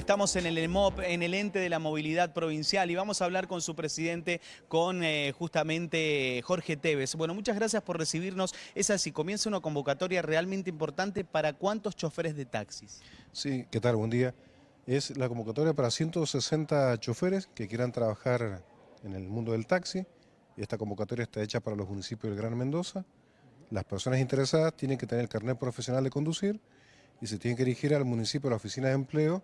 Estamos en el EMOP, en el ente de la movilidad provincial y vamos a hablar con su presidente, con eh, justamente Jorge Tevez. Bueno, muchas gracias por recibirnos. Es así, comienza una convocatoria realmente importante para cuántos choferes de taxis. Sí, ¿qué tal? Buen día. Es la convocatoria para 160 choferes que quieran trabajar en el mundo del taxi. Esta convocatoria está hecha para los municipios del Gran Mendoza. Las personas interesadas tienen que tener el carnet profesional de conducir y se tienen que dirigir al municipio, a la oficina de empleo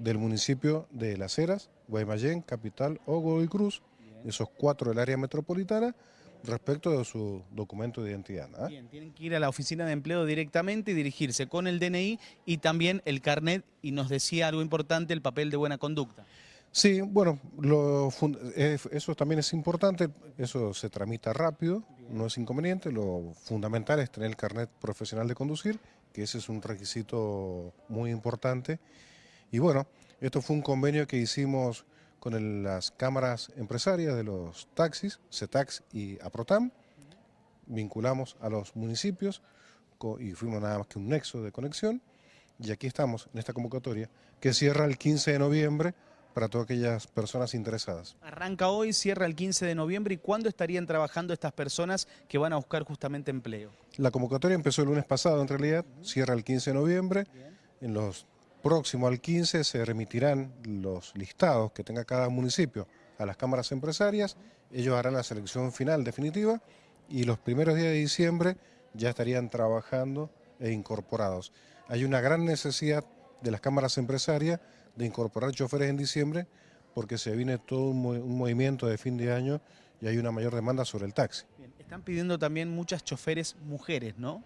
del municipio de Las Heras, Guaymallén, Capital o Godoy Cruz, esos cuatro del área metropolitana, respecto de su documento de identidad. Bien, tienen que ir a la oficina de empleo directamente y dirigirse con el DNI y también el carnet, y nos decía algo importante, el papel de buena conducta. Sí, bueno, lo eso también es importante, eso se tramita rápido, no es inconveniente, lo fundamental es tener el carnet profesional de conducir, que ese es un requisito muy importante, y bueno, esto fue un convenio que hicimos con las cámaras empresarias de los taxis, CETAX y APROTAM, vinculamos a los municipios y fuimos nada más que un nexo de conexión, y aquí estamos en esta convocatoria que cierra el 15 de noviembre para todas aquellas personas interesadas. Arranca hoy, cierra el 15 de noviembre, ¿y cuándo estarían trabajando estas personas que van a buscar justamente empleo? La convocatoria empezó el lunes pasado en realidad, cierra el 15 de noviembre, en los próximo al 15 se remitirán los listados que tenga cada municipio a las cámaras empresarias, ellos harán la selección final definitiva y los primeros días de diciembre ya estarían trabajando e incorporados. Hay una gran necesidad de las cámaras empresarias de incorporar choferes en diciembre porque se viene todo un, movimiento de fin de año y hay una mayor demanda sobre el taxi. Están pidiendo también muchas choferes mujeres, ¿no?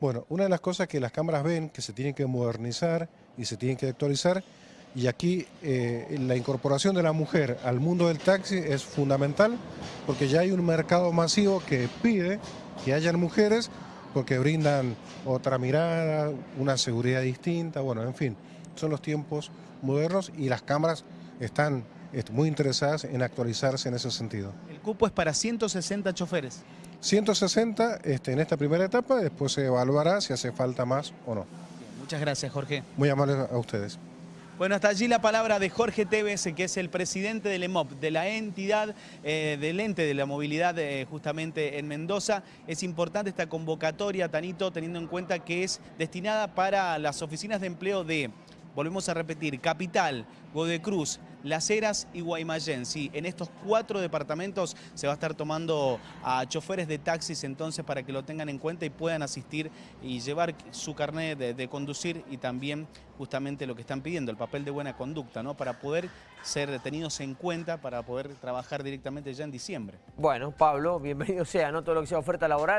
Bueno, una de las cosas que las cámaras ven que se tienen que modernizar y se tienen que actualizar y aquí eh, la incorporación de la mujer al mundo del taxi es fundamental porque ya hay un mercado masivo que pide que hayan mujeres porque brindan otra mirada, una seguridad distinta, bueno, en fin, son los tiempos modernos y las cámaras están muy interesadas en actualizarse en ese sentido. El cupo es para 160 choferes. 160 este, en esta primera etapa, después se evaluará si hace falta más o no. muchas gracias, Jorge. Muy amable a ustedes. Bueno, hasta allí la palabra de Jorge Tevez, que es el presidente del EMOP, de la entidad eh, del ente de la movilidad eh, justamente en Mendoza. Es importante esta convocatoria, Tanito, teniendo en cuenta que es destinada para las oficinas de empleo de volvemos a repetir, Capital, Godecruz, Las Heras y Guaymallén. Sí, en estos cuatro departamentos se va a estar tomando a choferes de taxis entonces para que lo tengan en cuenta y puedan asistir y llevar su carnet de, conducir y también justamente lo que están pidiendo, el papel de buena conducta, ¿no? Para poder ser tenidos en cuenta, para poder trabajar directamente ya en diciembre. Bueno, Pablo, bienvenido sea, ¿no? Todo lo que sea oferta laboral.